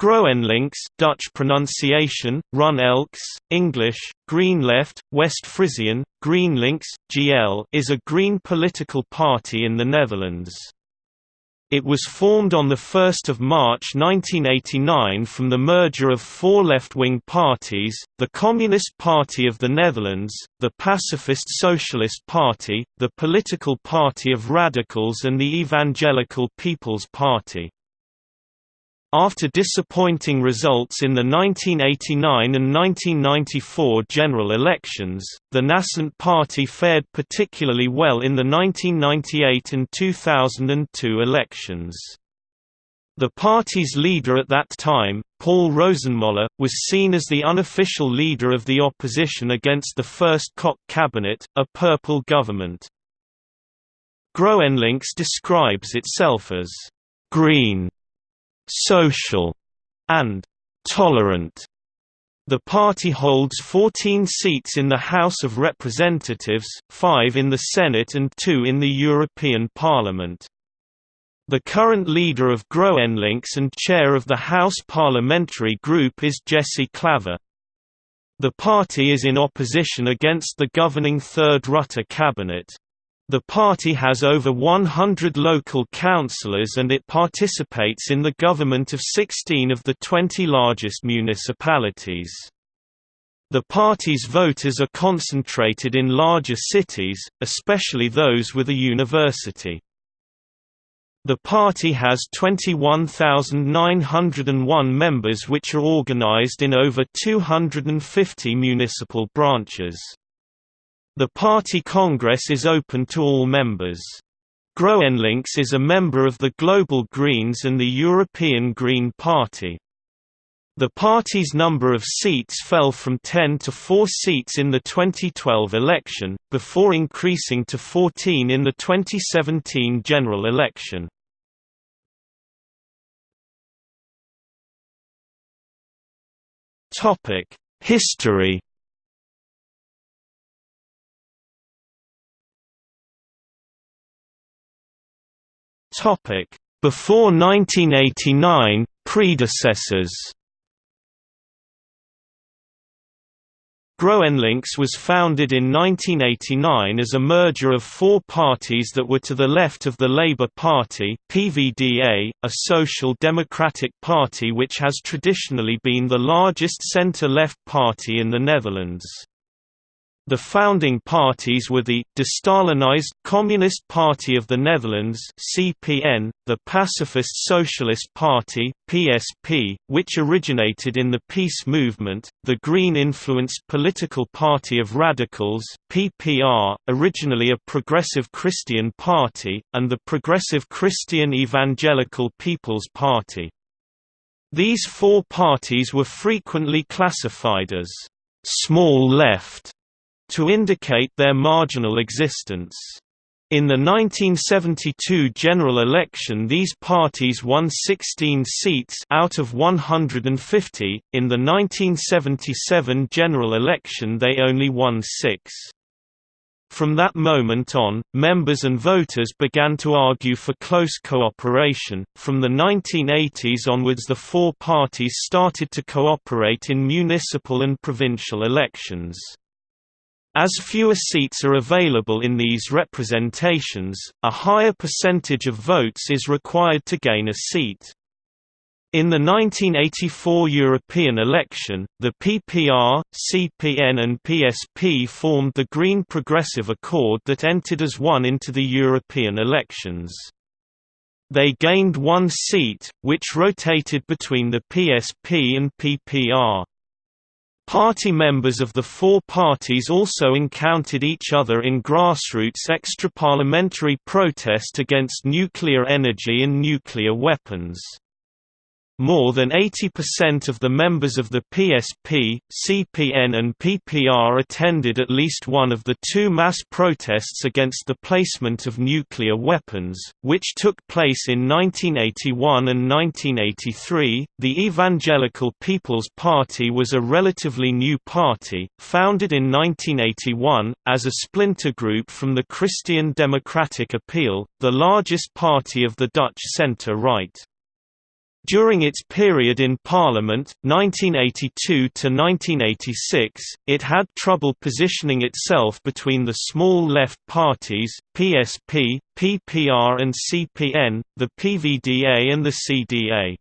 GroenLinks Dutch pronunciation, Run Elks, English, Green Left, West Frisian, GreenLinks, GL is a green political party in the Netherlands. It was formed on 1 March 1989 from the merger of four left-wing parties, the Communist Party of the Netherlands, the Pacifist Socialist Party, the Political Party of Radicals and the Evangelical People's Party. After disappointing results in the 1989 and 1994 general elections, the Nascent Party fared particularly well in the 1998 and 2002 elections. The party's leader at that time, Paul Rosenmoller, was seen as the unofficial leader of the opposition against the first Kok cabinet, a purple government. GroenLinks describes itself as green social, and tolerant. The party holds 14 seats in the House of Representatives, 5 in the Senate and 2 in the European Parliament. The current leader of GroenLinks and chair of the House Parliamentary Group is Jesse Klaver. The party is in opposition against the governing Third Rutte cabinet. The party has over 100 local councillors and it participates in the government of 16 of the 20 largest municipalities. The party's voters are concentrated in larger cities, especially those with a university. The party has 21,901 members which are organized in over 250 municipal branches. The party congress is open to all members. GroenLinks is a member of the Global Greens and the European Green Party. The party's number of seats fell from 10 to 4 seats in the 2012 election, before increasing to 14 in the 2017 general election. History Before 1989, predecessors. GroenLinks was founded in 1989 as a merger of four parties that were to the left of the Labour Party PVDA, a social democratic party which has traditionally been the largest centre-left party in the Netherlands. The founding parties were the de-Stalinized Communist Party of the Netherlands (CPN), the Pacifist Socialist Party (PSP), which originated in the peace movement, the Green-influenced Political Party of Radicals (PPR), originally a progressive Christian party, and the Progressive Christian Evangelical People's Party. These four parties were frequently classified as small left to indicate their marginal existence. In the 1972 general election these parties won 16 seats out of 150, in the 1977 general election they only won six. From that moment on, members and voters began to argue for close cooperation. From the 1980s onwards, the four parties started to cooperate in municipal and provincial elections. As fewer seats are available in these representations, a higher percentage of votes is required to gain a seat. In the 1984 European election, the PPR, CPN and PSP formed the Green Progressive Accord that entered as one into the European elections. They gained one seat, which rotated between the PSP and PPR. Party members of the four parties also encountered each other in grassroots extra-parliamentary protest against nuclear energy and nuclear weapons. More than 80% of the members of the PSP, CPN and PPR attended at least one of the two mass protests against the placement of nuclear weapons, which took place in 1981 and 1983. The Evangelical People's Party was a relatively new party, founded in 1981, as a splinter group from the Christian Democratic Appeal, the largest party of the Dutch centre-right. During its period in Parliament, 1982–1986, it had trouble positioning itself between the small left parties, PSP, PPR and CPN, the PVDA and the CDA.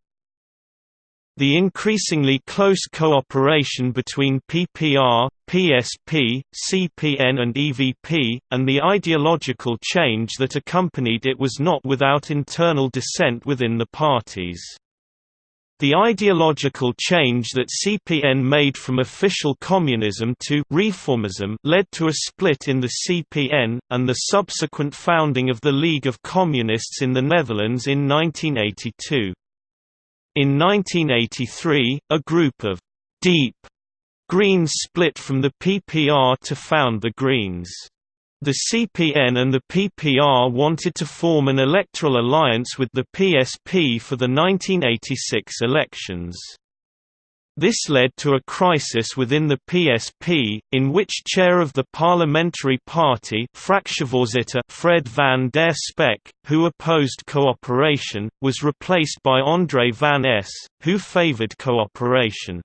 The increasingly close cooperation between PPR, PSP, CPN and EVP, and the ideological change that accompanied it was not without internal dissent within the parties. The ideological change that CPN made from official communism to reformism led to a split in the CPN, and the subsequent founding of the League of Communists in the Netherlands in 1982. In 1983, a group of «deep» Greens split from the PPR to found the Greens. The CPN and the PPR wanted to form an electoral alliance with the PSP for the 1986 elections. This led to a crisis within the PSP, in which chair of the parliamentary party Fred van der Spek, who opposed cooperation, was replaced by André van Es, who favored cooperation.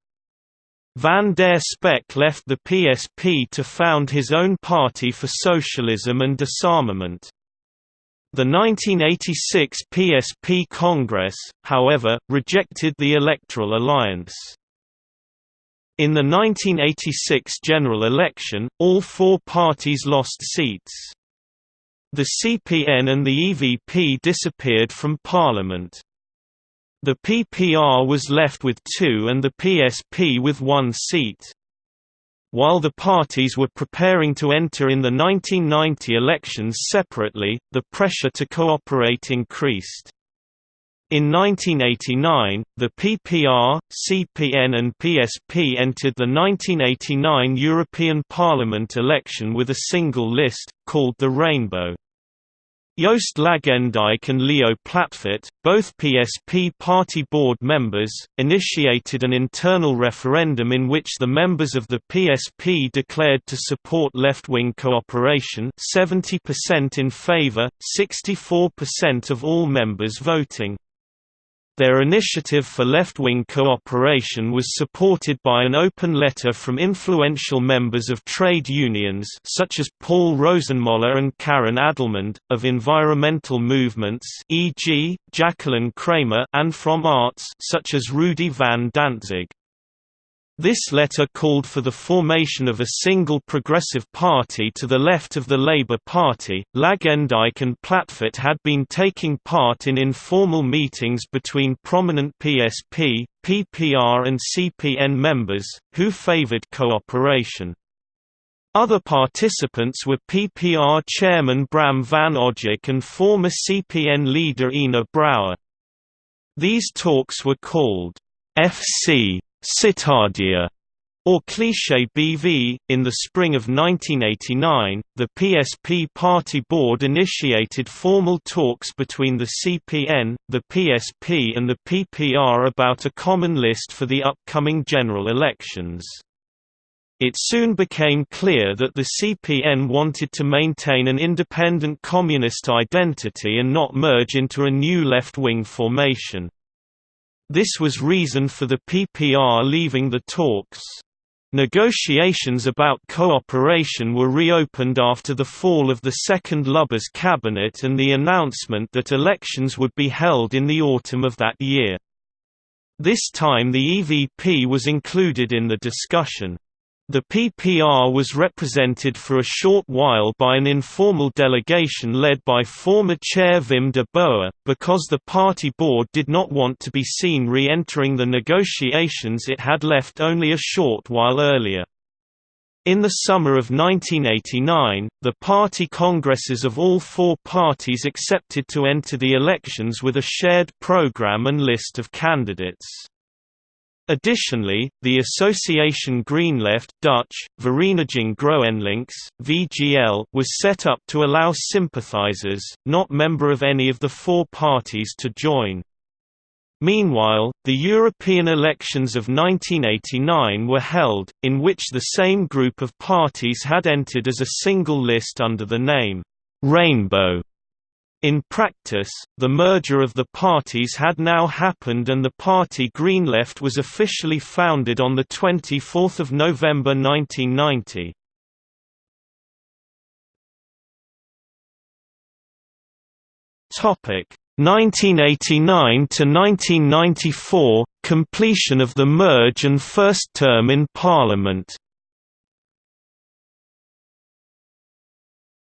Van der Spek left the PSP to found his own party for socialism and disarmament. The 1986 PSP Congress, however, rejected the electoral alliance. In the 1986 general election, all four parties lost seats. The CPN and the EVP disappeared from parliament. The PPR was left with two and the PSP with one seat. While the parties were preparing to enter in the 1990 elections separately, the pressure to cooperate increased. In 1989, the PPR, CPN and PSP entered the 1989 European Parliament election with a single list, called the Rainbow. Joost Lagendijk and Leo Platvoet, both PSP party board members, initiated an internal referendum in which the members of the PSP declared to support left-wing cooperation 70% in favor, 64% of all members voting. Their initiative for left-wing cooperation was supported by an open letter from influential members of trade unions such as Paul Rosenmoller and Karin Adelmund, of environmental movements e.g., Jacqueline Cramer and from arts such as Rudy van Dantzig. This letter called for the formation of a single progressive party to the left of the Labour Party. Lagendijk and Platvoet had been taking part in informal meetings between prominent PSP, PPR, and CPN members, who favoured cooperation. Other participants were PPR chairman Bram van Ojik and former CPN leader Ina Brouwer. These talks were called FC Citadea or Cliché BV. In the spring of 1989, the PSP party board initiated formal talks between the CPN, the PSP, and the PPR about a common list for the upcoming general elections. It soon became clear that the CPN wanted to maintain an independent communist identity and not merge into a new left-wing formation. This was reason for the PPR leaving the talks. Negotiations about cooperation were reopened after the fall of the second Lubbers cabinet and the announcement that elections would be held in the autumn of that year. This time the EVP was included in the discussion. The PPR was represented for a short while by an informal delegation led by former chair Wim de Boer, because the party board did not want to be seen re-entering the negotiations it had left only a short while earlier. In the summer of 1989, the party congresses of all four parties accepted to enter the elections with a shared program and list of candidates. Additionally, the Association Greenleft Dutch, Vereniging GroenLinks, VGL was set up to allow sympathizers, not member of any of the four parties to join. Meanwhile, the European elections of 1989 were held, in which the same group of parties had entered as a single list under the name, Rainbow. In practice, the merger of the parties had now happened and the party Green Left was officially founded on 24 November 1990. Topic 1989 to 1994 completion of the merge and first term in parliament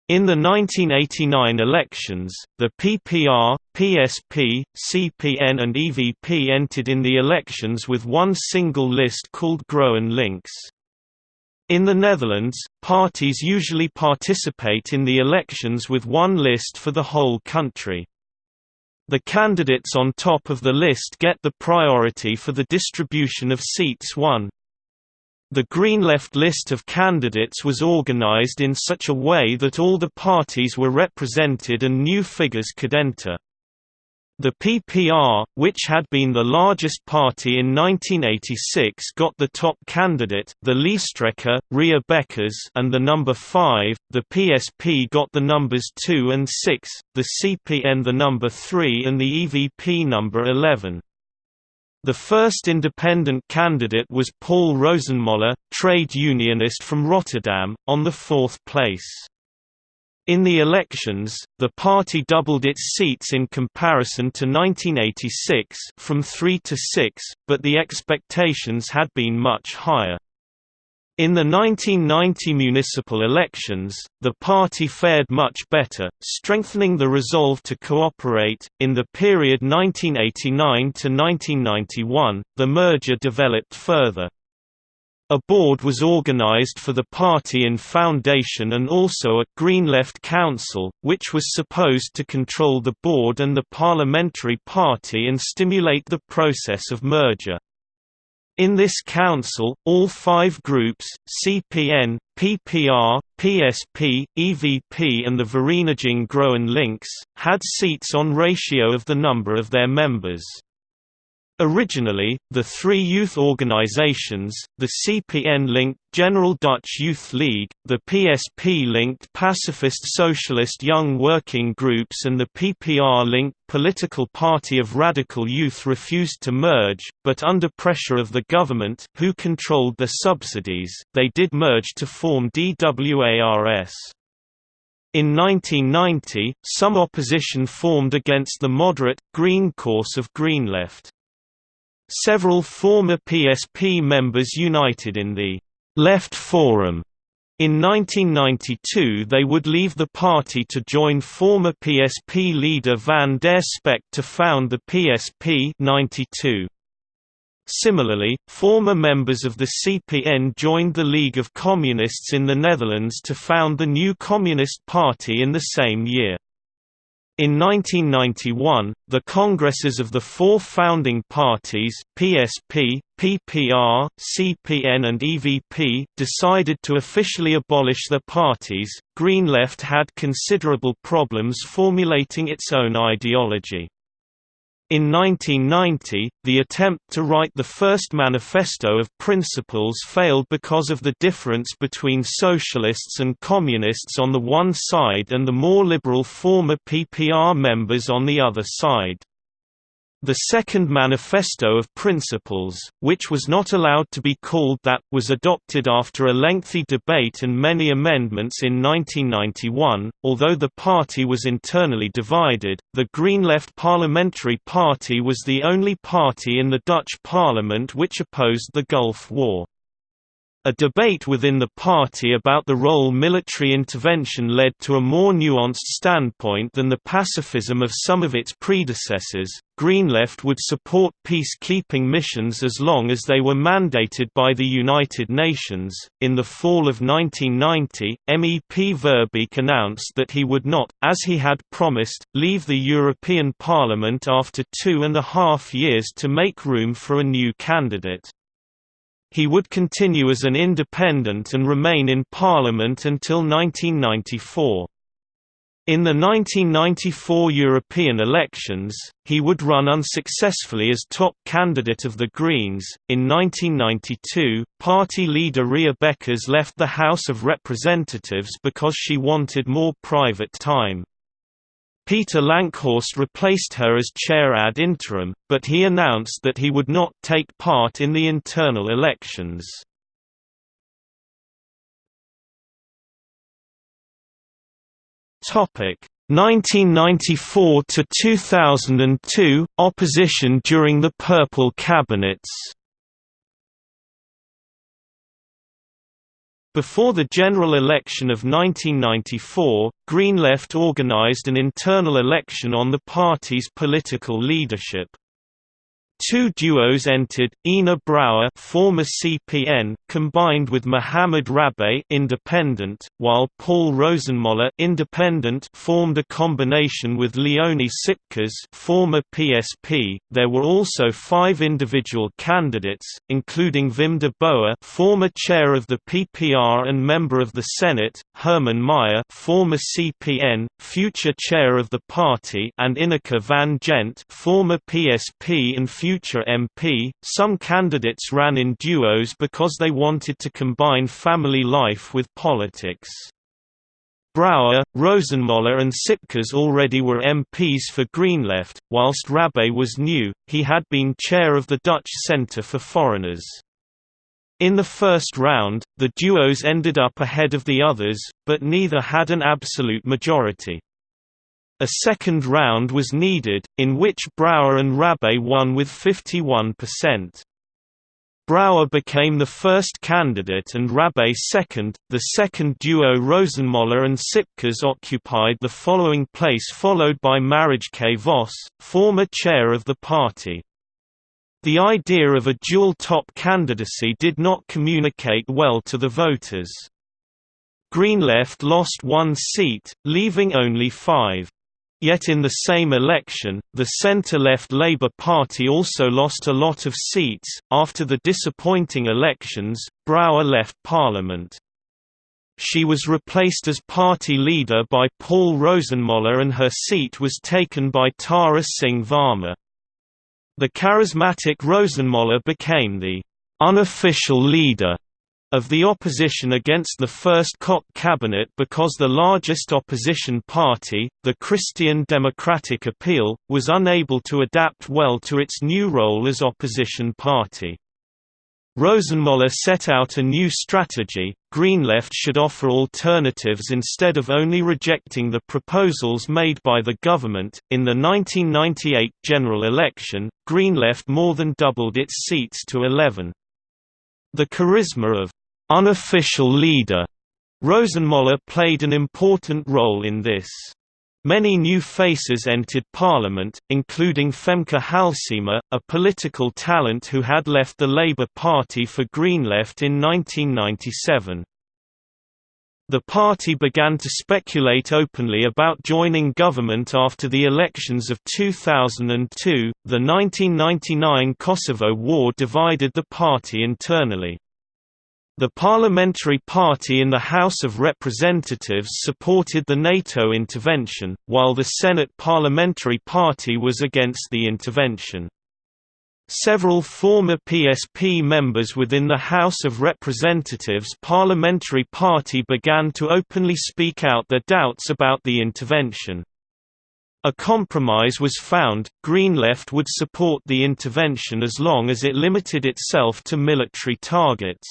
In the 1989 elections, the PPR, PSP, CPN and EVP entered in the elections with one single list called Groen Links. In the Netherlands, parties usually participate in the elections with one list for the whole country. The candidates on top of the list get the priority for the distribution of seats won. The Green Left list of candidates was organized in such a way that all the parties were represented and new figures could enter. The PPR, which had been the largest party in 1986 got the top candidate, the Lijsttrekker, Ria Bekkers and the number 5, the PSP got the numbers 2 and 6, the CPN the number 3 and the EVP number 11. The first independent candidate was Paul Rosenmoller, trade unionist from Rotterdam, on the fourth place. In the elections, the party doubled its seats in comparison to 1986 from 3 to 6, but the expectations had been much higher. In the 1990 municipal elections, the party fared much better, strengthening the resolve to cooperate. In the period 1989 to 1991, the merger developed further. A board was organized for the party in foundation and also a Green Left Council, which was supposed to control the board and the parliamentary party and stimulate the process of merger. In this council, all five groups, CPN, PPR, PSP, EVP and the Vereniging Groen Links, had seats on ratio of the number of their members. Originally, the three youth organizations, the CPN-linked General Dutch Youth League, the PSP-linked Pacifist Socialist Young Working Groups and the PPR-linked Political Party of Radical Youth refused to merge, but under pressure of the government who controlled the subsidies, they did merge to form DWARS. In 1990, some opposition formed against the moderate, green course of Green Left. Several former PSP members united in the Left Forum. In 1992 they would leave the party to join former PSP leader Van der Spek to found the PSP 92. Similarly, former members of the CPN joined the League of Communists in the Netherlands to found the new Communist Party in the same year. In 1991, the Congresses of the four founding parties PSP, PPR, CPN and EVP decided to officially abolish their parties. Green Left had considerable problems formulating its own ideology. In 1990, the attempt to write the first Manifesto of Principles failed because of the difference between socialists and communists on the one side and the more liberal former PPR members on the other side. The Second Manifesto of Principles, which was not allowed to be called that, was adopted after a lengthy debate and many amendments in 1991. Although the party was internally divided, the Green Left Parliamentary Party was the only party in the Dutch parliament which opposed the Gulf War. A debate within the party about the role military intervention led to a more nuanced standpoint than the pacifism of some of its predecessors. Green Left would support peacekeeping missions as long as they were mandated by the United Nations. In the fall of 1990, MEP Verbeek announced that he would not, as he had promised, leave the European Parliament after two and a half years to make room for a new candidate. He would continue as an independent and remain in Parliament until 1994. In the 1994 European elections, he would run unsuccessfully as top candidate of the Greens. In 1992, party leader Ria Bekkers left the House of Representatives because she wanted more private time. Peter Lankhorst replaced her as chair ad interim, but he announced that he would not take part in the internal elections. Topic 1994 to 2002 opposition during the Purple cabinets. Before the general election of 1994, Green Left organized an internal election on the party's political leadership. Two duos entered, Ina Brouwer former CPN combined with Mohammad Rabbae independent, while Paul Rosenmoller independent formed a combination with Leonie Sipkes former PSP. There were also five individual candidates, including Wim de Boer former chair of the PPR and member of the Senate, Herman Meijer former CPN, future chair of the party and Ineke van Gent former PSP and future MP. Some candidates ran in duos because they wanted to combine family life with politics. Brouwer, Rosenmoller and Sipkes already were MPs for Greenleft, whilst Rabbae was new, he had been chair of the Dutch Centre for Foreigners. In the first round, the duos ended up ahead of the others, but neither had an absolute majority. A second round was needed, in which Brouwer and Rabbae won with 51%. Brouwer became the first candidate and Rabbae second. The second duo Rosenmoller and Sipkes occupied the following place followed by Marijke Vos, former chair of the party. The idea of a dual-top candidacy did not communicate well to the voters. Greenleft lost one seat, leaving only five. Yet in the same election, the centre-left Labour Party also lost a lot of seats. After the disappointing elections, Brouwer left Parliament. She was replaced as party leader by Paul Rosenmoller and her seat was taken by Tara Singh Varma. The charismatic Rosenmoller became the unofficial leader of the opposition against the first Kok cabinet because the largest opposition party, the Christian Democratic Appeal, was unable to adapt well to its new role as opposition party. Rosenmoller set out a new strategy, Greenleft should offer alternatives instead of only rejecting the proposals made by the government. In the 1998 general election, Greenleft more than doubled its seats to 11. The charisma of unofficial leader Rosenmoller played an important role in this. Many new faces entered parliament, including Femke Halsema, a political talent who had left the Labour Party for Greenleft in 1997. The party began to speculate openly about joining government after the elections of 2002. The 1999 Kosovo War divided the party internally. The parliamentary party in the House of Representatives supported the NATO intervention, while the Senate parliamentary party was against the intervention. Several former PSP members within the House of Representatives parliamentary party began to openly speak out their doubts about the intervention. A compromise was found, Green Left would support the intervention as long as it limited itself to military targets.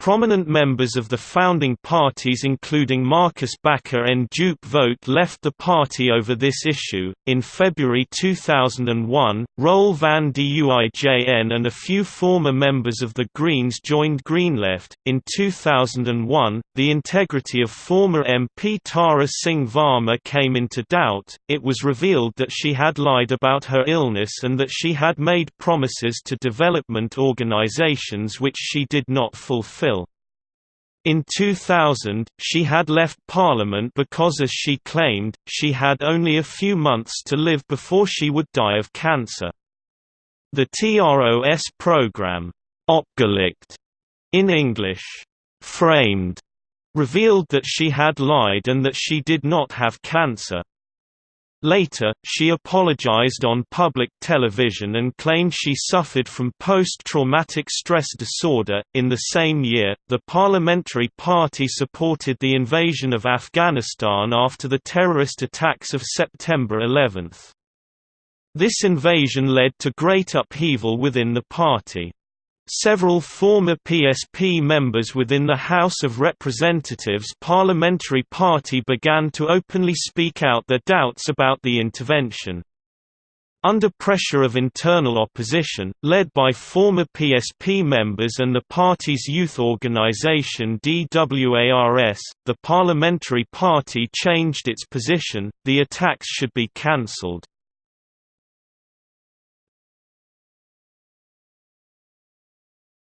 Prominent members of the founding parties including Marcus Bakker and Duke Vote left the party over this issue. In February 2001, Roel van de Uijn and a few former members of the Greens joined Greenleft. In 2001, the integrity of former MP Tara Singh Varma came into doubt. It was revealed that she had lied about her illness and that she had made promises to development organizations which she did not fulfill. In 2000, she had left Parliament because as she claimed, she had only a few months to live before she would die of cancer. The TROS program, Opgelicht, in English, framed, revealed that she had lied and that she did not have cancer. Later, she apologized on public television and claimed she suffered from post-traumatic stress disorder. In the same year, the Parliamentary Party supported the invasion of Afghanistan after the terrorist attacks of September 11. This invasion led to great upheaval within the party. Several former PSP members within the House of Representatives parliamentary party began to openly speak out their doubts about the intervention. Under pressure of internal opposition, led by former PSP members and the party's youth organization DWARS, the parliamentary party changed its position, the attacks should be cancelled.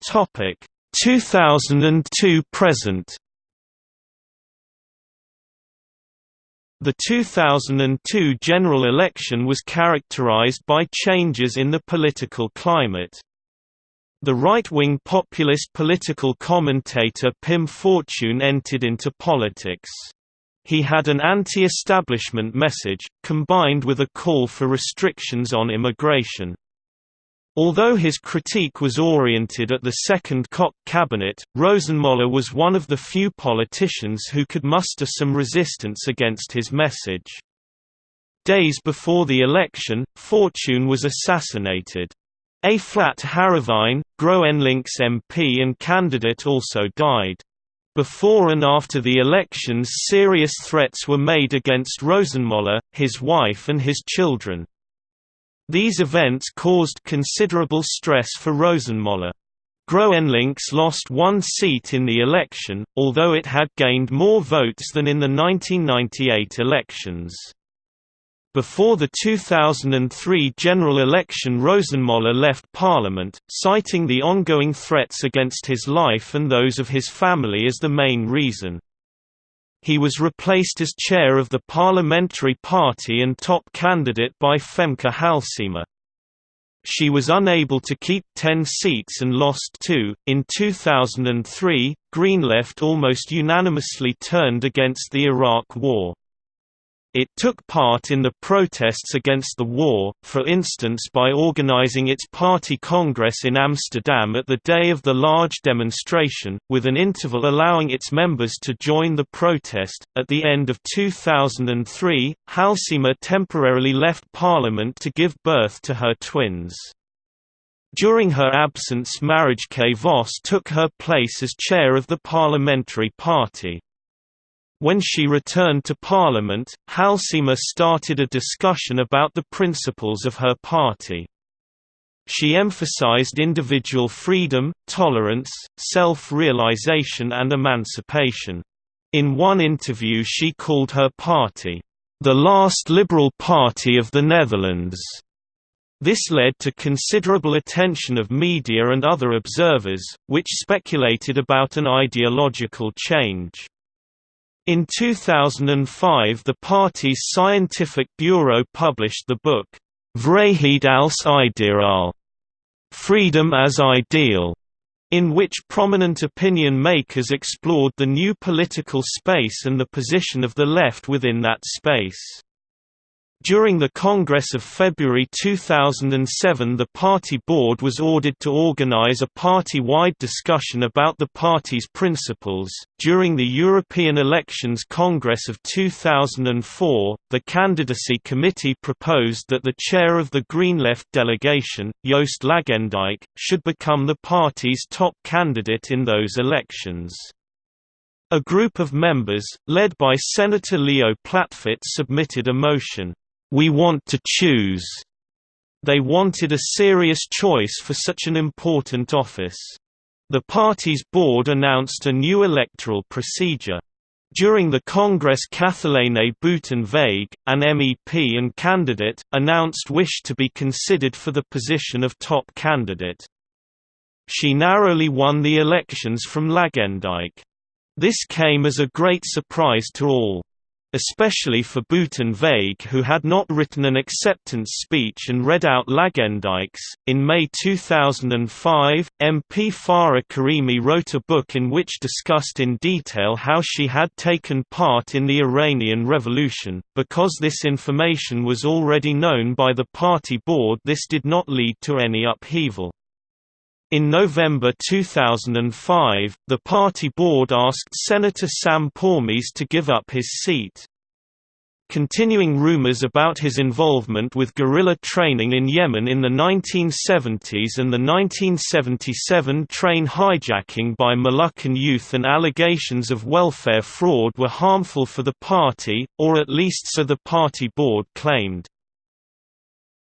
Topic 2002 present. The 2002 general election was characterized by changes in the political climate. The right-wing populist political commentator Pim Fortuyn entered into politics. He had an anti-establishment message, combined with a call for restrictions on immigration. Although his critique was oriented at the second Kok cabinet, Rosenmoller was one of the few politicians who could muster some resistance against his message. Days before the election, Fortuyn was assassinated. A. Flat Harrewijn, Groenlinks MP and candidate also died. Before and after the elections serious threats were made against Rosenmoller, his wife and his children. These events caused considerable stress for Rosenmoller. Groenlinks lost one seat in the election, although it had gained more votes than in the 1998 elections. Before the 2003 general election Rosenmoller left parliament, citing the ongoing threats against his life and those of his family as the main reason. He was replaced as chair of the parliamentary party and top candidate by Femke Halsema. She was unable to keep 10 seats and lost two. In 2003, Green Left almost unanimously turned against the Iraq War. It took part in the protests against the war, for instance by organizing its party congress in Amsterdam at the day of the large demonstration, with an interval allowing its members to join the protest. At the end of 2003, Halsema temporarily left parliament to give birth to her twins. During her absence Marijke Vos took her place as chair of the parliamentary party. When she returned to Parliament, Halsema started a discussion about the principles of her party. She emphasized individual freedom, tolerance, self-realization and emancipation. In one interview she called her party, "...the last liberal party of the Netherlands." This led to considerable attention of media and other observers, which speculated about an ideological change. In 2005 the party's scientific bureau published the book, Vrijheid als ideaal Freedom as Ideal, in which prominent opinion makers explored the new political space and the position of the left within that space. During the Congress of February 2007 the party board was ordered to organize a party-wide discussion about the party's principles. During the European Elections Congress of 2004, the candidacy committee proposed that the chair of the Green Left delegation, Joost Lagendijk, should become the party's top candidate in those elections. A group of members, led by Senator Leo Platvoet submitted a motion we want to choose. They wanted a serious choice for such an important office. The party's board announced a new electoral procedure. During the Congress Kathalijne Buitenweg, an MEP and candidate, announced wish to be considered for the position of top candidate. She narrowly won the elections from Lagendijk. This came as a great surprise to all. Especially for Buitenweg who had not written an acceptance speech and read out Lagendijk's. In May 2005, MP Farah Karimi wrote a book in which discussed in detail how she had taken part in the Iranian Revolution. Because this information was already known by the party board this did not lead to any upheaval. In November 2005, the party board asked Senator Sam Pormes to give up his seat. Continuing rumors about his involvement with guerrilla training in Yemen in the 1970s and the 1977 train hijacking by Moluccan youth and allegations of welfare fraud were harmful for the party, or at least so the party board claimed.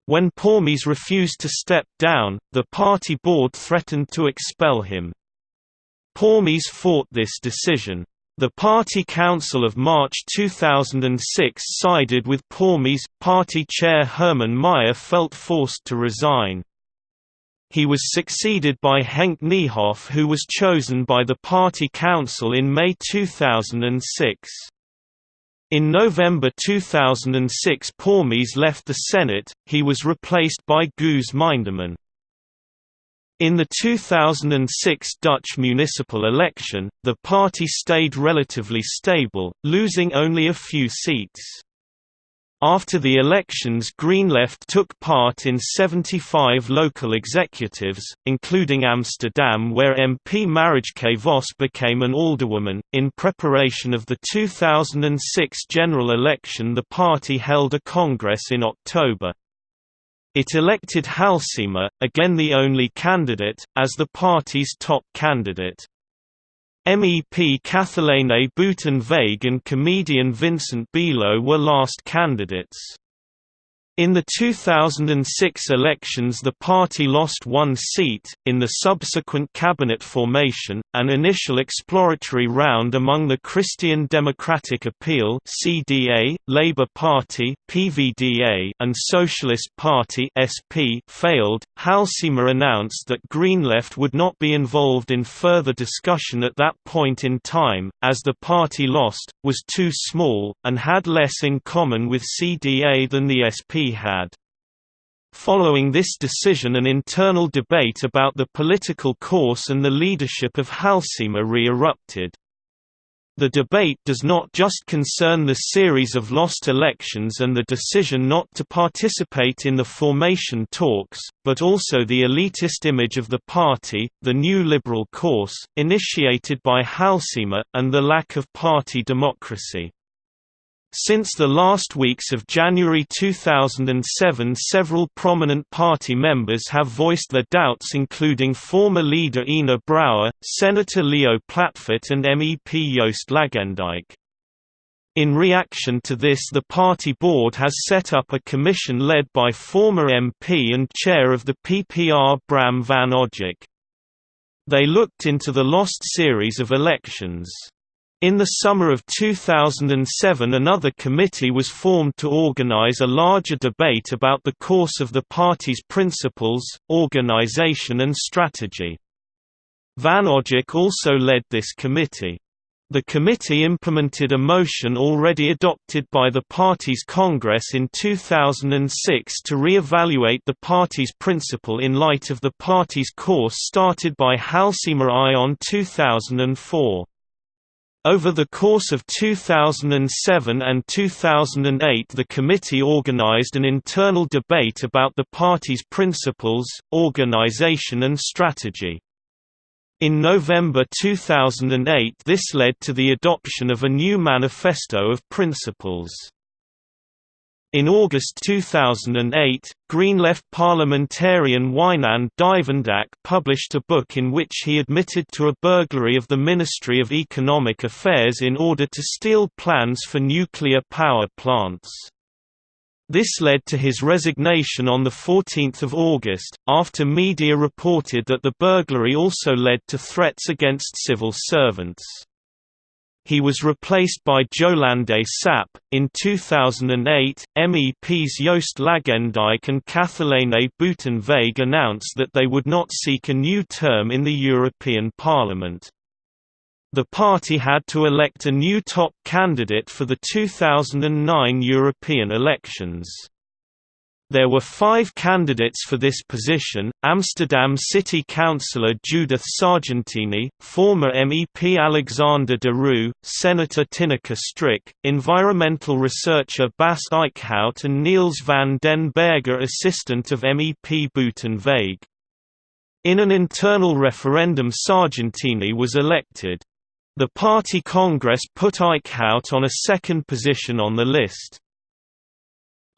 When Pormes refused to step down, the party board threatened to expel him. Pormes fought this decision. The party council of March 2006 sided with Pormes. Party chair Herman Meijer felt forced to resign. He was succeeded by Henk Nijhof who was chosen by the party council in May 2006. In November 2006 Pormes left the Senate, he was replaced by Guus Minderman. In the 2006 Dutch municipal election, the party stayed relatively stable, losing only a few seats. After the elections GreenLeft took part in 75 local executives, including Amsterdam where MP Marijke Vos became an alderwoman. In preparation of the 2006 general election the party held a congress in October. It elected Halsema, again the only candidate, as the party's top candidate. MEP Kathalijne Buitenweg and comedian Vincent Bijlo were last candidates. In the 2006 elections the party lost one seat, in the subsequent cabinet formation, an initial exploratory round among the Christian Democratic Appeal CDA, Labour Party PVDA, and Socialist Party SP failed. Halsema announced that GreenLeft would not be involved in further discussion at that point in time, as the party lost, was too small, and had less in common with CDA than the SP had. Following this decision an internal debate about the political course and the leadership of Halsema re-erupted. The debate does not just concern the series of lost elections and the decision not to participate in the formation talks, but also the elitist image of the party, the new liberal course, initiated by Halsema, and the lack of party democracy. Since the last weeks of January 2007 several prominent party members have voiced their doubts including former leader Ina Brouwer, Senator Leo Platvoet and MEP Joost Lagendijk. In reaction to this the party board has set up a commission led by former MP and chair of the PPR Bram van Ojik. They looked into the lost series of elections. In the summer of 2007 another committee was formed to organize a larger debate about the course of the party's principles, organization and strategy. Van Ojik also led this committee. The committee implemented a motion already adopted by the party's Congress in 2006 to re-evaluate the party's principle in light of the party's course started by Halsema I on 2004. Over the course of 2007 and 2008 the committee organized an internal debate about the party's principles, organization and strategy. In November 2008 this led to the adoption of a new manifesto of principles. In August 2008, GreenLeft parliamentarian Wijnand Duyvendak published a book in which he admitted to a burglary of the Ministry of Economic Affairs in order to steal plans for nuclear power plants. This led to his resignation on 14 August, after media reported that the burglary also led to threats against civil servants. He was replaced by Jolande Sap. In 2008, MEPs Joost Lagendijk and Kathalijne Buitenweg announced that they would not seek a new term in the European Parliament. The party had to elect a new top candidate for the 2009 European elections. There were five candidates for this position, Amsterdam City Councillor Judith Sargentini, former MEP Alexander de Roo, Senator Tineke Strik, environmental researcher Bas Eickhout and Niels van den Berger assistant of MEP Buitenweg. In an internal referendum Sargentini was elected. The party congress put Eickhout on a second position on the list.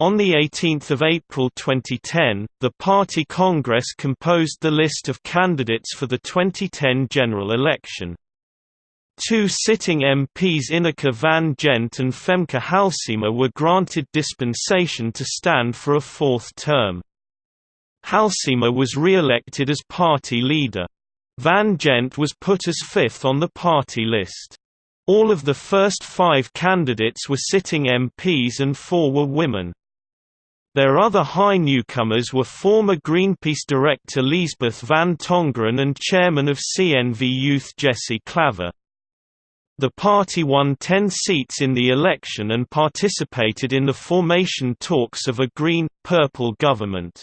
On 18 April 2010, the party Congress composed the list of candidates for the 2010 general election. Two sitting MPs Ineke van Gent and Femke Halsema were granted dispensation to stand for a fourth term. Halsema was re-elected as party leader. Van Gent was put as fifth on the party list. All of the first five candidates were sitting MPs and four were women. Their other high newcomers were former Greenpeace director Liesbeth van Tongeren and chairman of CNV Youth Jesse Klaver. The party won 10 seats in the election and participated in the formation talks of a Green-Purple government.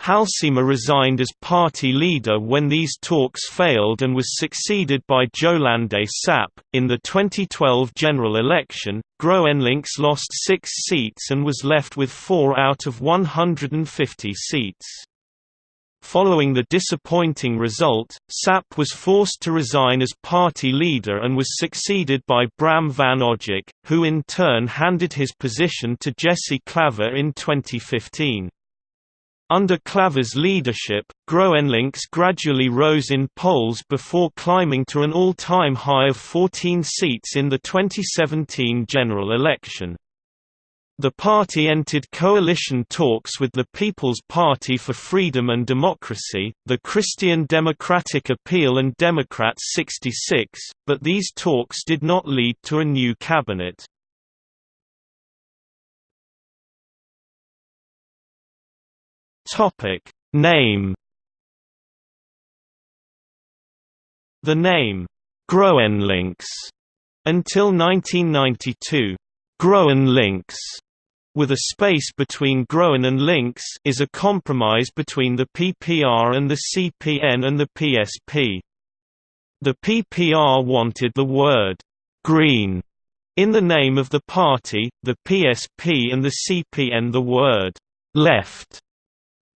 Halsema resigned as party leader when these talks failed and was succeeded by Jolande Sap. In the 2012 general election, GroenLinks lost six seats and was left with four out of 150 seats. Following the disappointing result, Sap was forced to resign as party leader and was succeeded by Bram van Ojik, who in turn handed his position to Jesse Klaver in 2015. Under Klaver's leadership, GroenLinks gradually rose in polls before climbing to an all-time high of 14 seats in the 2017 general election. The party entered coalition talks with the People's Party for Freedom and Democracy, the Christian Democratic Appeal and Democrats 66, but these talks did not lead to a new cabinet. Topic. Name The name Groenlinks until 1992 Groenlinks with a space between Groen and Links is a compromise between the PPR and the CPN and the PSP. The PPR wanted the word green in the name of the party, the PSP and the CPN the word left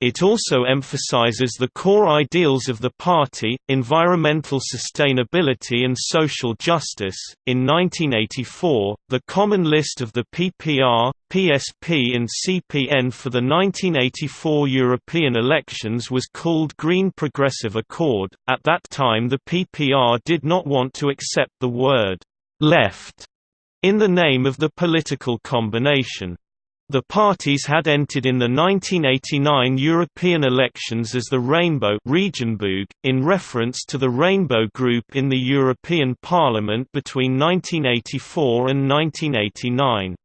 it also emphasizes the core ideals of the party, environmental sustainability and social justice. In 1984, the common list of the PPR, PSP and CPN for the 1984 European elections was called Green Progressive Accord. At that time, the PPR did not want to accept the word left in the name of the political combination. The parties had entered in the 1989 European elections as the Rainbow in reference to the Rainbow Group in the European Parliament between 1984 and 1989.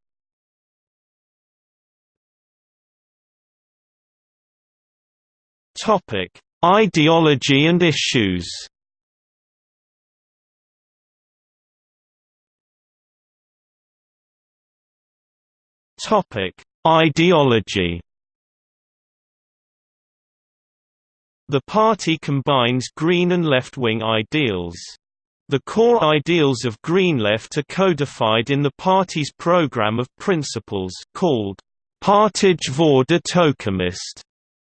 Ideology and issues Ideology. The party combines green and left-wing ideals. The core ideals of Green Left are codified in the party's program of principles called Partij voor de Toekomst,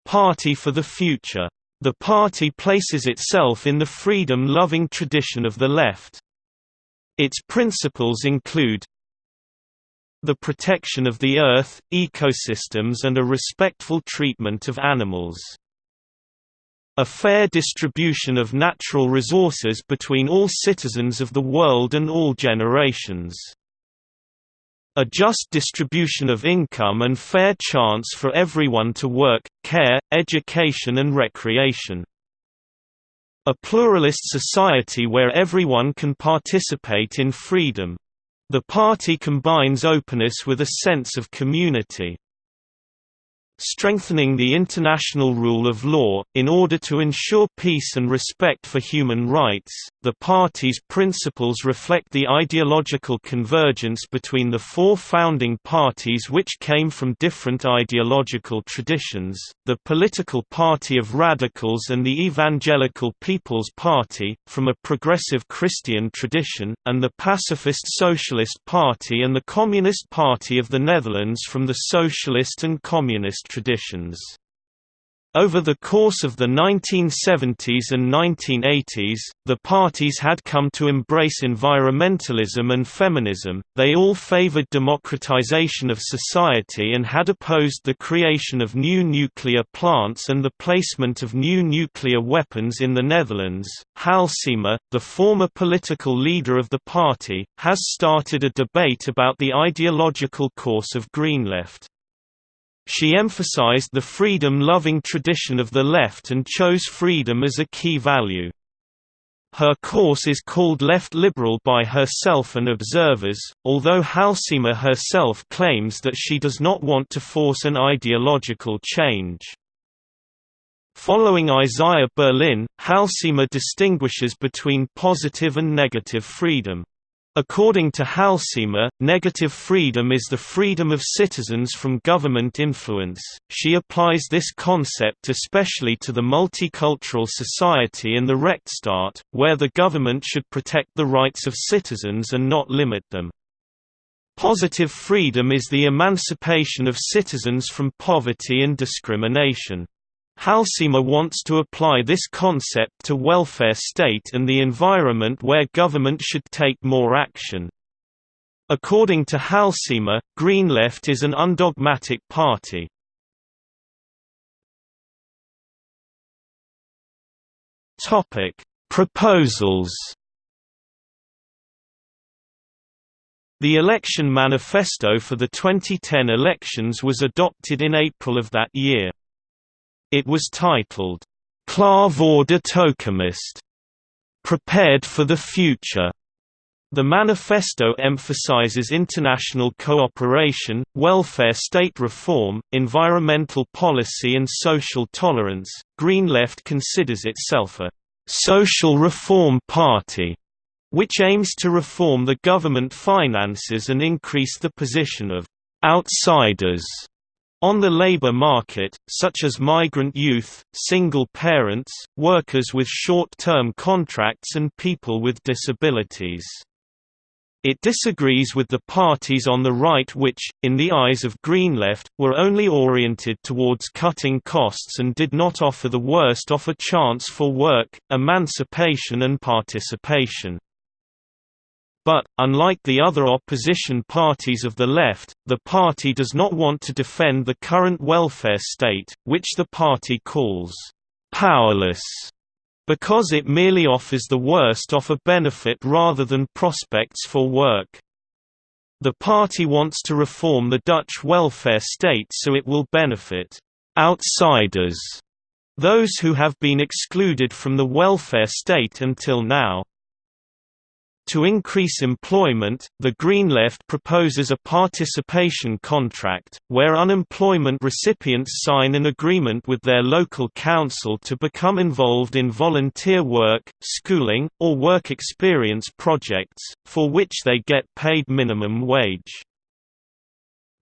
Party for the Future. The party places itself in the freedom-loving tradition of the left. Its principles include the protection of the earth, ecosystems and a respectful treatment of animals. A fair distribution of natural resources between all citizens of the world and all generations. A just distribution of income and fair chance for everyone to work, care, education and recreation. A pluralist society where everyone can participate in freedom. The party combines openness with a sense of community. Strengthening the international rule of law, in order to ensure peace and respect for human rights. The party's principles reflect the ideological convergence between the four founding parties which came from different ideological traditions the Political Party of Radicals and the Evangelical People's Party, from a progressive Christian tradition, and the Pacifist Socialist Party and the Communist Party of the Netherlands from the Socialist and Communist traditions. Over the course of the 1970s and 1980s, the parties had come to embrace environmentalism and feminism, they all favored democratization of society and had opposed the creation of new nuclear plants and the placement of new nuclear weapons in the Netherlands. Halsema, the former political leader of the party, has started a debate about the ideological course of Green Left. She emphasized the freedom-loving tradition of the left and chose freedom as a key value. Her course is called left liberal by herself and observers, although Halsema herself claims that she does not want to force an ideological change. Following Isaiah Berlin, Halsema distinguishes between positive and negative freedom. According to Halsema, negative freedom is the freedom of citizens from government influence. She applies this concept especially to the multicultural society and the Rechtsstaat, where the government should protect the rights of citizens and not limit them. Positive freedom is the emancipation of citizens from poverty and discrimination. Halsema wants to apply this concept to welfare state and the environment where government should take more action. According to Halsema, Green Left is an undogmatic party. Proposals. The election manifesto for the 2010 elections was adopted in April of that year. It was titled, Klaar voor de toekomst, Prepared for the Future. The manifesto emphasizes international cooperation, welfare state reform, environmental policy, and social tolerance. Green Left considers itself a social reform party, which aims to reform the government finances and increase the position of outsiders on the labor market, such as migrant youth, single parents, workers with short-term contracts and people with disabilities. It disagrees with the parties on the right which, in the eyes of Green Left, were only oriented towards cutting costs and did not offer the worst off a chance for work, emancipation and participation. But, unlike the other opposition parties of the left, the party does not want to defend the current welfare state, which the party calls powerless, because it merely offers the worst of a benefit rather than prospects for work. The party wants to reform the Dutch welfare state so it will benefit outsiders, those who have been excluded from the welfare state until now. To increase employment, the Green Left proposes a participation contract, where unemployment recipients sign an agreement with their local council to become involved in volunteer work, schooling, or work experience projects, for which they get paid minimum wage.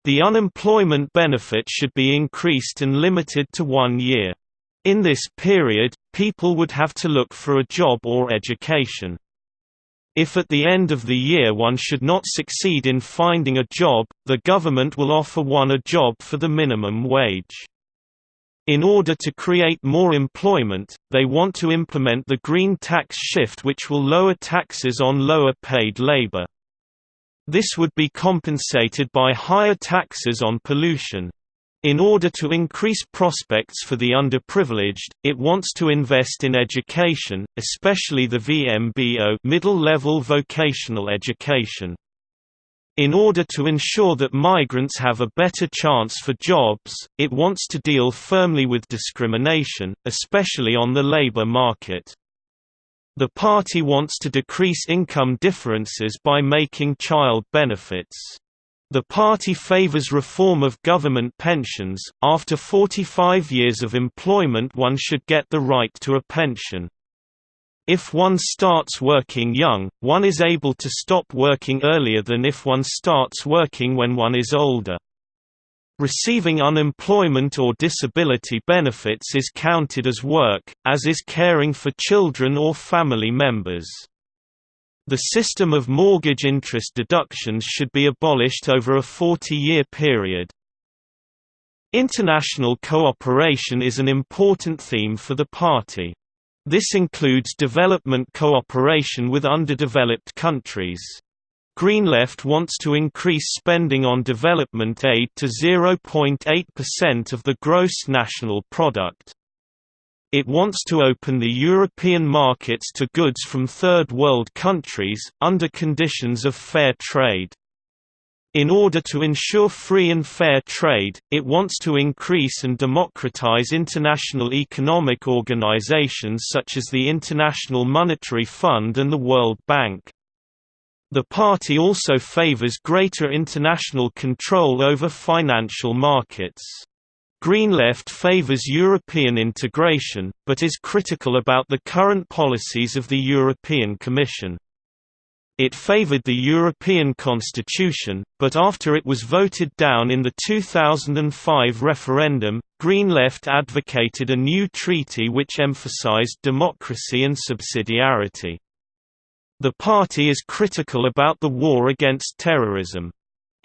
The unemployment benefit should be increased and limited to one year. In this period, people would have to look for a job or education. If at the end of the year one should not succeed in finding a job, the government will offer one a job for the minimum wage. In order to create more employment, they want to implement the green tax shift which will lower taxes on lower paid labor. This would be compensated by higher taxes on pollution. In order to increase prospects for the underprivileged, it wants to invest in education, especially the VMBO middle-level vocational education. In order to ensure that migrants have a better chance for jobs, it wants to deal firmly with discrimination, especially on the labor market. The party wants to decrease income differences by making child benefits The party favors reform of government pensions. After 45 years of employment, one should get the right to a pension. If one starts working young, one is able to stop working earlier than if one starts working when one is older. Receiving unemployment or disability benefits is counted as work, as is caring for children or family members. The system of mortgage interest deductions should be abolished over a 40-year period. International cooperation is an important theme for the party. This includes development cooperation with underdeveloped countries. Green Left wants to increase spending on development aid to 0.8% of the gross national product. It wants to open the European markets to goods from Third World countries, under conditions of fair trade. In order to ensure free and fair trade, it wants to increase and democratize international economic organizations such as the International Monetary Fund and the World Bank. The party also favors greater international control over financial markets. Green Left favors European integration, but is critical about the current policies of the European Commission. It favored the European Constitution, but after it was voted down in the 2005 referendum, Green Left advocated a new treaty which emphasized democracy and subsidiarity. The party is critical about the war against terrorism.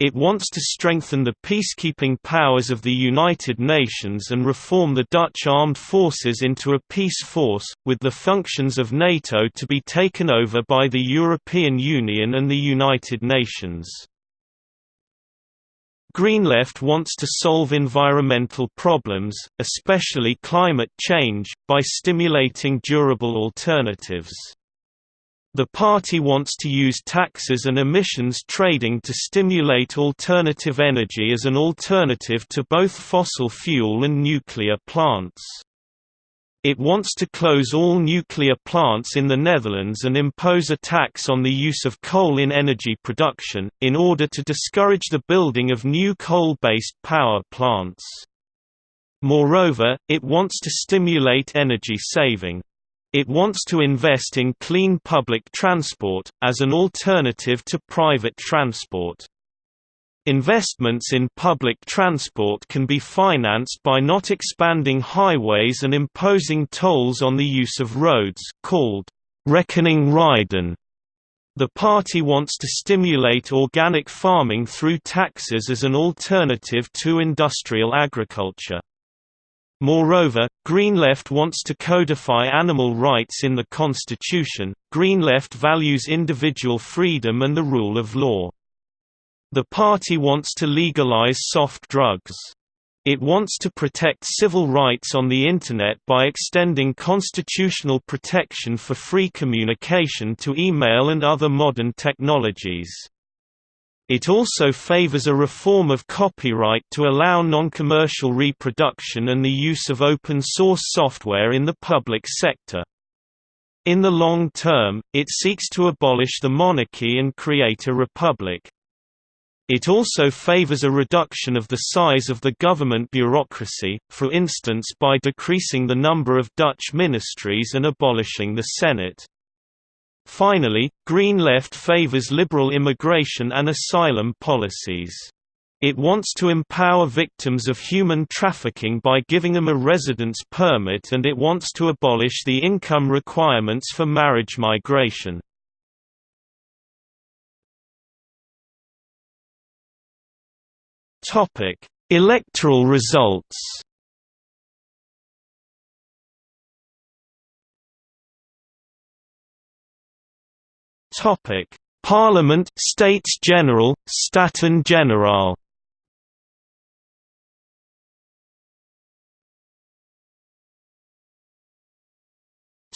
It wants to strengthen the peacekeeping powers of the United Nations and reform the Dutch armed forces into a peace force, with the functions of NATO to be taken over by the European Union and the United Nations. Green Left wants to solve environmental problems, especially climate change, by stimulating durable alternatives. The party wants to use taxes and emissions trading to stimulate alternative energy as an alternative to both fossil fuel and nuclear plants. It wants to close all nuclear plants in the Netherlands and impose a tax on the use of coal in energy production, in order to discourage the building of new coal-based power plants. Moreover, it wants to stimulate energy saving. It wants to invest in clean public transport, as an alternative to private transport. Investments in public transport can be financed by not expanding highways and imposing tolls on the use of roads called «rekening rijden». The party wants to stimulate organic farming through taxes as an alternative to industrial agriculture. Moreover, Green Left wants to codify animal rights in the constitution. Green Left values individual freedom and the rule of law. The party wants to legalize soft drugs. It wants to protect civil rights on the Internet by extending constitutional protection for free communication to email and other modern technologies. It also favors a reform of copyright to allow non-commercial reproduction and the use of open-source software in the public sector. In the long term, it seeks to abolish the monarchy and create a republic. It also favors a reduction of the size of the government bureaucracy, for instance by decreasing the number of Dutch ministries and abolishing the Senate. Finally, Green Left favors liberal immigration and asylum policies. It wants to empower victims of human trafficking by giving them a residence permit and it wants to abolish the income requirements for marriage migration. Electoral results Topic: Parliament, States General, Staten-Generaal.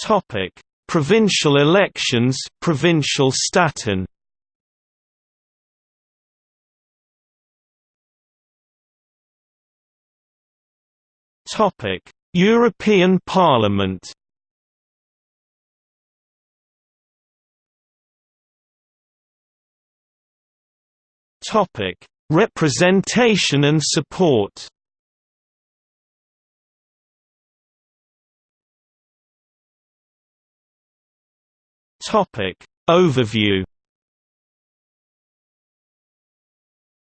Topic: Provincial elections, Provincial Staten. Topic: European Parliament. Topic: Representation and support. Topic Overview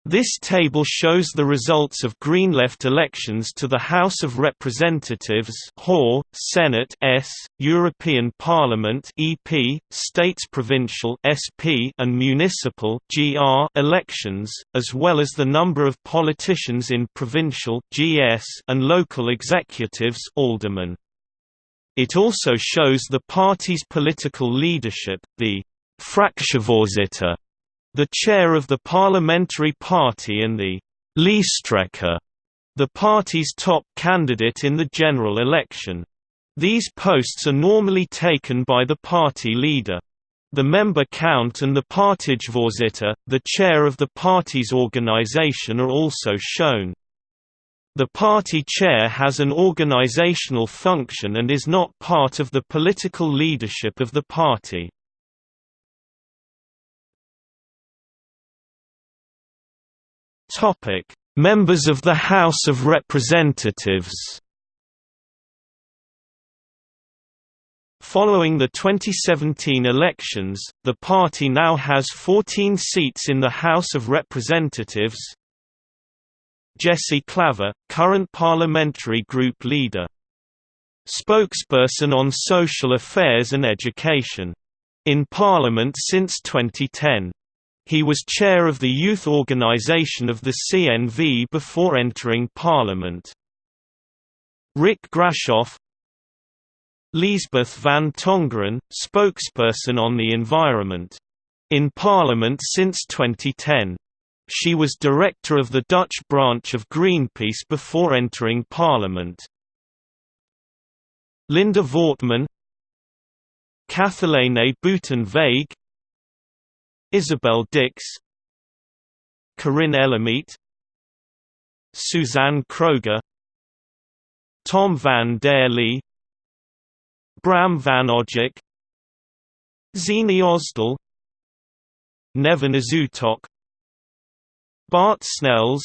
This table shows the results of Green Left elections to the House of Representatives HOR, Senate S, European Parliament EP, States Provincial SP and Municipal GR elections, as well as the number of politicians in provincial GS and local executives aldermen. It also shows the party's political leadership, the fractievoorzitter, the chair of the parliamentary party and the Lijsttrekker, the party's top candidate in the general election. These posts are normally taken by the party leader. The member count and the Partijvoorzitter, the chair of the party's organization are also shown. The party chair has an organizational function and is not part of the political leadership of the party. Topic: Members of the House of Representatives. Following the 2017 elections, the party now has 14 seats in the House of Representatives. Jesse Klaver, current parliamentary group leader. Spokesperson on social affairs and education. In Parliament since 2010. He was chair of the youth organization of the CNV before entering parliament. Rik Grashoff Liesbeth van Tongeren, spokesperson on the environment. In parliament since 2010. She was director of the Dutch branch of Greenpeace before entering parliament. Linda Voortman Kathalijne Buitenweg Isabelle Diks Corinne Ellemeet Suzanne Kroger Tom van der Lee Bram van Ojik Zihni Özdil Nevin Özütok Bart Snels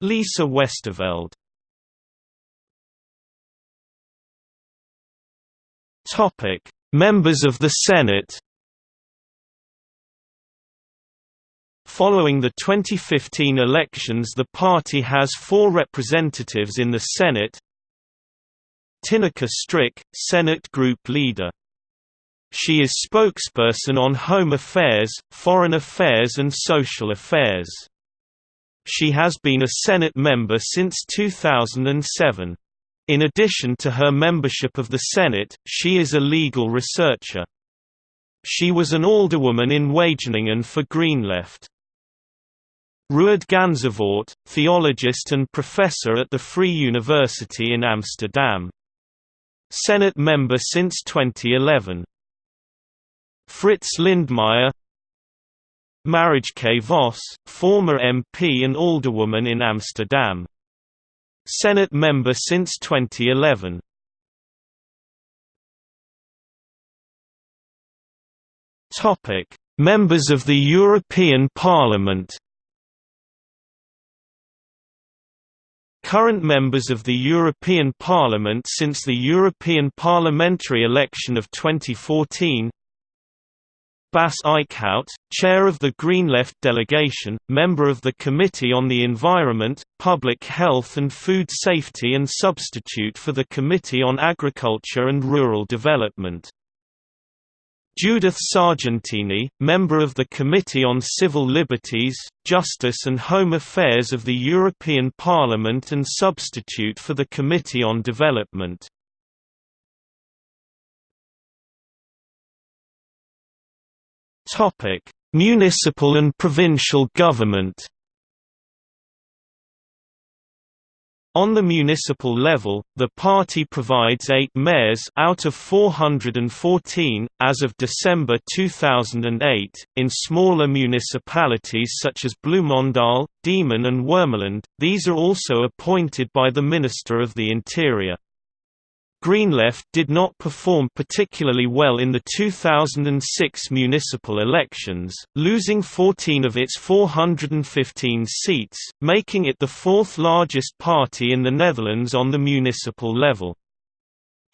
Lisa Westerveld. Members of the Senate Following the 2015 elections the party has four representatives in the Senate Tineke Strik, Senate Group Leader. She is spokesperson on Home Affairs, Foreign Affairs and Social Affairs. She has been a Senate member since 2007. In addition to her membership of the Senate, she is a legal researcher. She was an alderwoman in Wageningen for Greenleft. Ruard Ganzevoort, theologist and professor at the Free University in Amsterdam. Senate member since 2011. Frits Lintmeijer Marijke Vos, former MP and alderwoman in Amsterdam. Senate member since 2011. Topic: Members of the European Parliament Current members of the European Parliament since the European parliamentary election of 2014 Bas Eickhout, Chair of the Green Left delegation, member of the Committee on the Environment, Public Health and Food Safety and substitute for the Committee on Agriculture and Rural Development. Judith Sargentini, member of the Committee on Civil Liberties, Justice and Home Affairs of the European Parliament and substitute for the Committee on Development. Municipal and provincial government On the municipal level, the party provides eight mayors out of 414, as of December 2008, in smaller municipalities such as Bloemendaal, Diemen and Wormerland, these are also appointed by the Minister of the Interior. Green-Left did not perform particularly well in the 2006 municipal elections, losing 14 of its 415 seats, making it the fourth largest party in the Netherlands on the municipal level.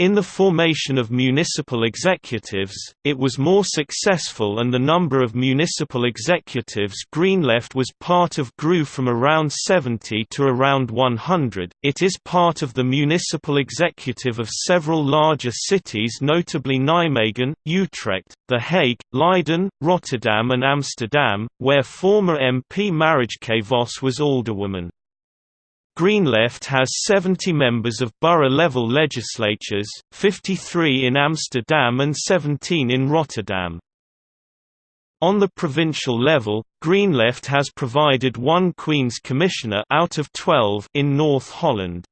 In the formation of municipal executives, it was more successful and the number of municipal executives Green-Left was part of grew from around 70 to around 100. It is part of the municipal executive of several larger cities notably Nijmegen, Utrecht, The Hague, Leiden, Rotterdam and Amsterdam, where former MP Marijke Vos was alderwoman. Green-Left has 70 members of borough-level legislatures, 53 in Amsterdam and 17 in Rotterdam. On the provincial level, Green-Left has provided one Queen's Commissioner out of 12 in North Holland.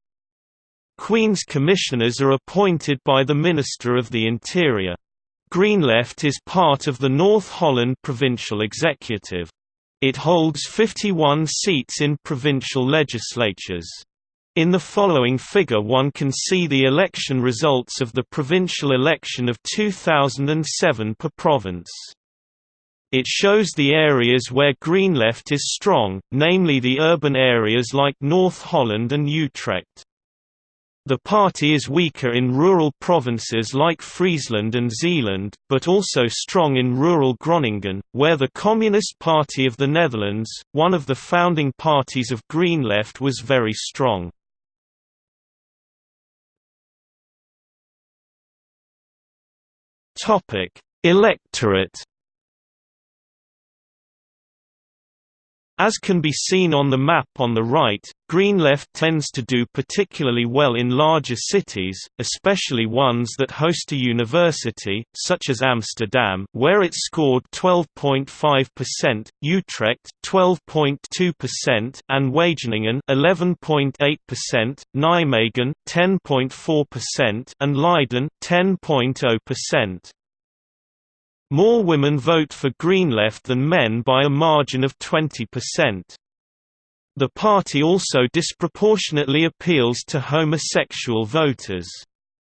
Queen's Commissioners are appointed by the Minister of the Interior. Green-Left is part of the North Holland Provincial Executive. It holds 51 seats in provincial legislatures. In the following figure one can see the election results of the provincial election of 2007 per province. It shows the areas where Green Left is strong, namely the urban areas like North Holland and Utrecht. The party is weaker in rural provinces like Friesland and Zeeland, but also strong in rural Groningen, where the Communist Party of the Netherlands, one of the founding parties of Green Left was very strong. Electorate As can be seen on the map on the right, Green Left tends to do particularly well in larger cities, especially ones that host a university, such as Amsterdam where it scored 12.5%, Utrecht 12.2% and Wageningen 11.8%, Nijmegen 10.4% and Leiden 10.0%. More women vote for Green Left than men by a margin of 20%. The party also disproportionately appeals to homosexual voters.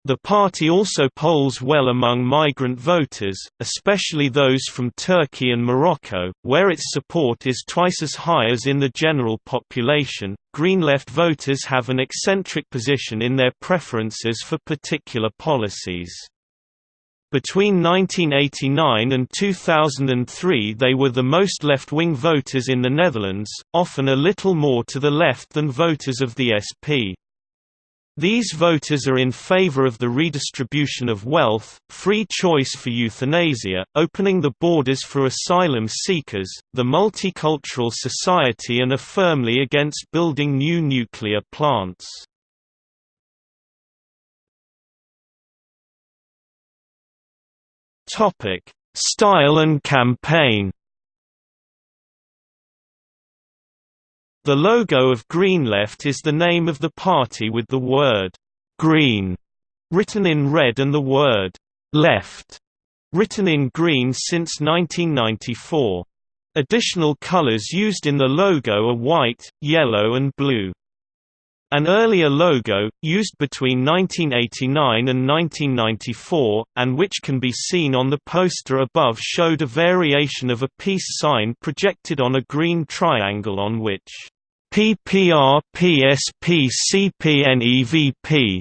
The party also polls well among migrant voters, especially those from Turkey and Morocco, where its support is twice as high as in the general population. Green left voters have an eccentric position in their preferences for particular policies. Between 1989 and 2003 they were the most left-wing voters in the Netherlands, often a little more to the left than voters of the SP. These voters are in favor of the redistribution of wealth, free choice for euthanasia, opening the borders for asylum seekers, the multicultural society and are firmly against building new nuclear plants. Topic: Style and campaign. The logo of Green Left is the name of the party with the word green written in red and the word left written in green since 1994. Additional colors used in the logo are white, yellow and blue. An earlier logo, used between 1989 and 1994, and which can be seen on the poster above showed a variation of a peace sign projected on a green triangle on which PPR PSP CPNEVP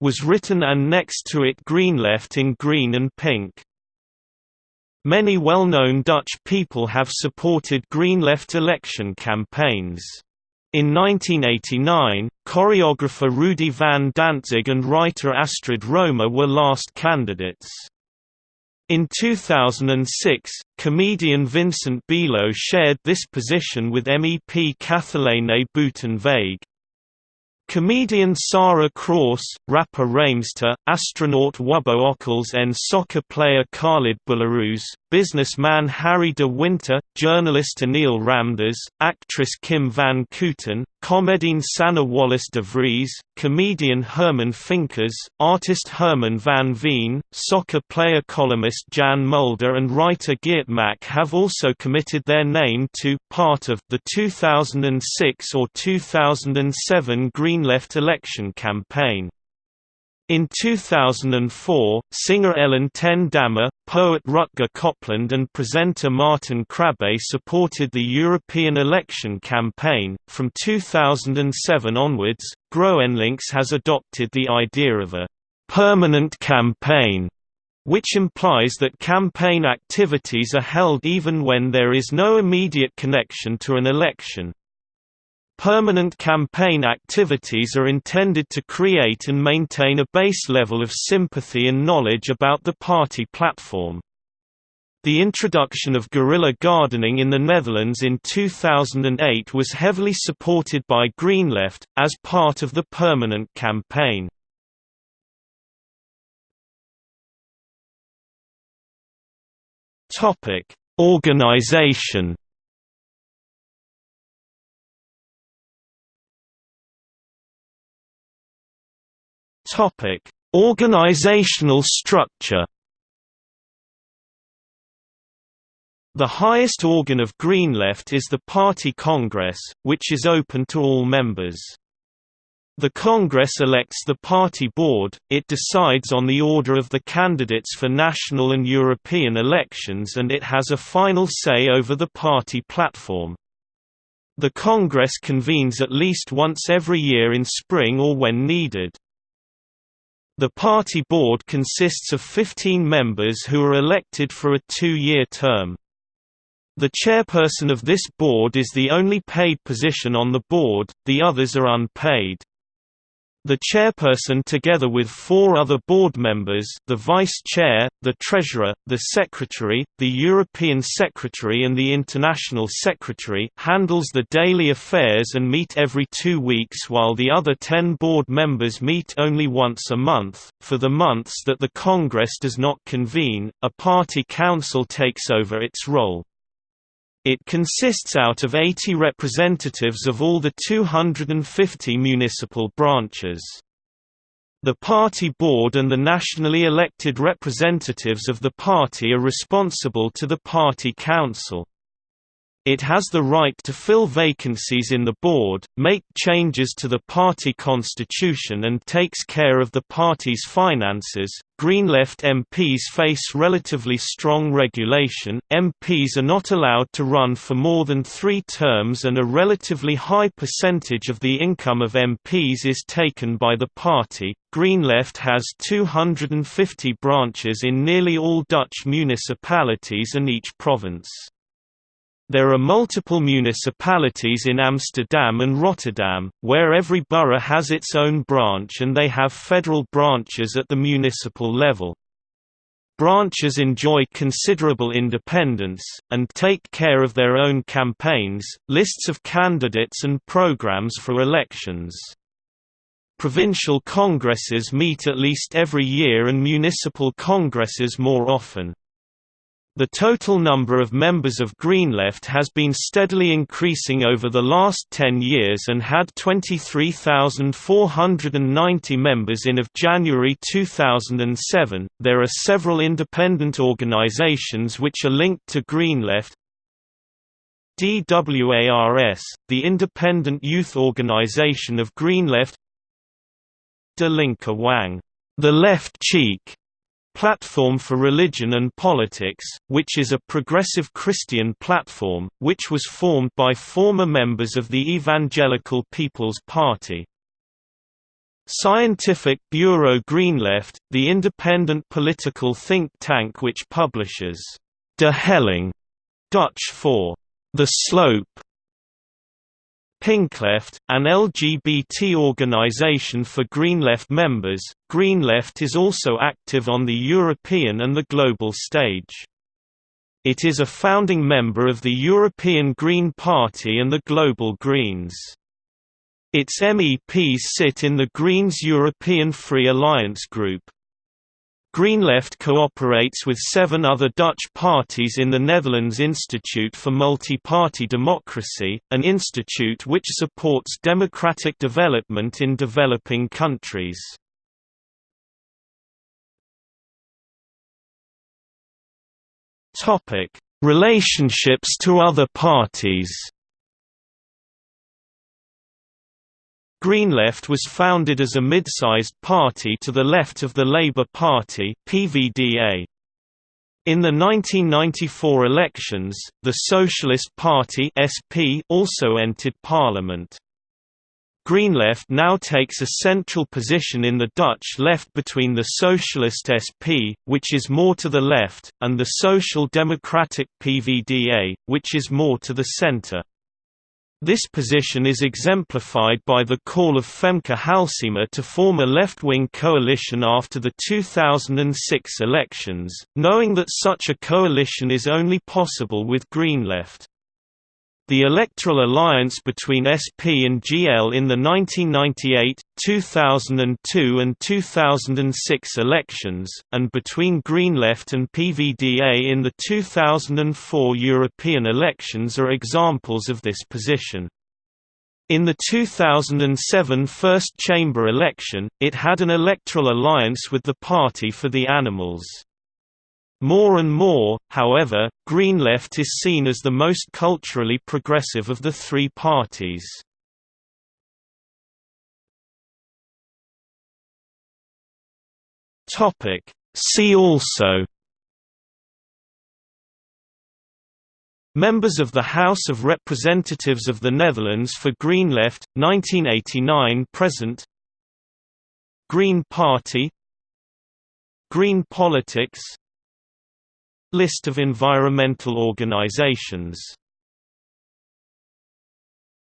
was written and next to it green left in green and pink. Many well-known Dutch people have supported green left election campaigns. In 1989, choreographer Rudi van Dantzig and writer Astrid Roemer were last candidates. In 2006, comedian Vincent Bijlo shared this position with MEP Kathalijne Buitenweg. Comedian Sara Kroos, rapper Raymzter, astronaut Wubbo Ockels and soccer player Khalid Boulahrouz, businessman Harry de Winter, journalist Anil Ramdas, actress Kim van Kooten, comedienne Sanne Wallis de Vries, comedian Herman Finkers, artist Herman van Veen, soccer player columnist Jan Mulder and writer Geert Mak have also committed their name to part of the 2006 or 2007 Green Left election campaign. In 2004, singer Ellen ten Damme, poet Rutger Kopland and presenter Martin Krabbe supported the European election campaign. From 2007 onwards, GroenLinks has adopted the idea of a permanent campaign, which implies that campaign activities are held even when there is no immediate connection to an election. Permanent campaign activities are intended to create and maintain a base level of sympathy and knowledge about the party platform. The introduction of guerrilla gardening in the Netherlands in 2008 was heavily supported by GreenLeft, as part of the permanent campaign. Organization Topic: Organizational structure. The highest organ of GreenLeft is the Party Congress, which is open to all members. The Congress elects the party board, it decides on the order of the candidates for national and European elections and it has a final say over the party platform. The Congress convenes at least once every year in spring or when needed. The party board consists of 15 members who are elected for a two-year term. The chairperson of this board is the only paid position on the board, the others are unpaid. The chairperson together with four other board members the vice chair, the treasurer, the secretary, the European secretary and the international secretary handles the daily affairs and meet every two weeks while the other ten board members meet only once a month. For the months that the Congress does not convene, a party council takes over its role. It consists out of 80 representatives of all the 250 municipal branches. The party board and the nationally elected representatives of the party are responsible to the party council. It has the right to fill vacancies in the board, make changes to the party constitution and takes care of the party's finances. GreenLeft MPs face relatively strong regulation, MPs are not allowed to run for more than three terms and a relatively high percentage of the income of MPs is taken by the party. GreenLeft has 250 branches in nearly all Dutch municipalities and each province. There are multiple municipalities in Amsterdam and Rotterdam, where every borough has its own branch and they have federal branches at the municipal level. Branches enjoy considerable independence, and take care of their own campaigns, lists of candidates and programs for elections. Provincial congresses meet at least every year and municipal congresses more often. The total number of members of GreenLeft has been steadily increasing over the last 10 years and had 23,490 members in of January 2007. There are several independent organizations which are linked to GreenLeft. DWARS, the independent youth organization of GreenLeft. De Linker Wang, the left cheek, Platform for Religion and Politics, which is a progressive Christian platform, which was formed by former members of the Evangelical People's Party. Scientific Bureau GreenLeft, the independent political think tank which publishes De Helling, Dutch for The Slope, Pinkleft, an LGBT organization for GreenLeft members, GreenLeft is also active on the European and the global stage. It is a founding member of the European Green Party and the Global Greens. Its MEPs sit in the Greens European Free Alliance Group. GreenLeft cooperates with seven other Dutch parties in the Netherlands Institute for Multi-Party Democracy, an institute which supports democratic development in developing countries. Relationships to other parties Green Left was founded as a mid-sized party to the left of the Labour Party PVDA. In the 1994 elections, the Socialist Party SP also entered parliament. Green Left now takes a central position in the Dutch left between the Socialist SP, which is more to the left, and the Social Democratic PVDA, which is more to the centre. This position is exemplified by the call of Femke Halsema to form a left-wing coalition after the 2006 elections, knowing that such a coalition is only possible with Green Left. The electoral alliance between SP and GL in the 1998, 2002 and 2006 elections, and between Green Left and PVDA in the 2004 European elections are examples of this position. In the 2007 First Chamber election, it had an electoral alliance with the Party for the Animals. More and more, however, Green Left is seen as the most culturally progressive of the three parties. See also Members of the House of Representatives of the Netherlands for Green Left, 1989–present Green Party Green Politics List of environmental organizations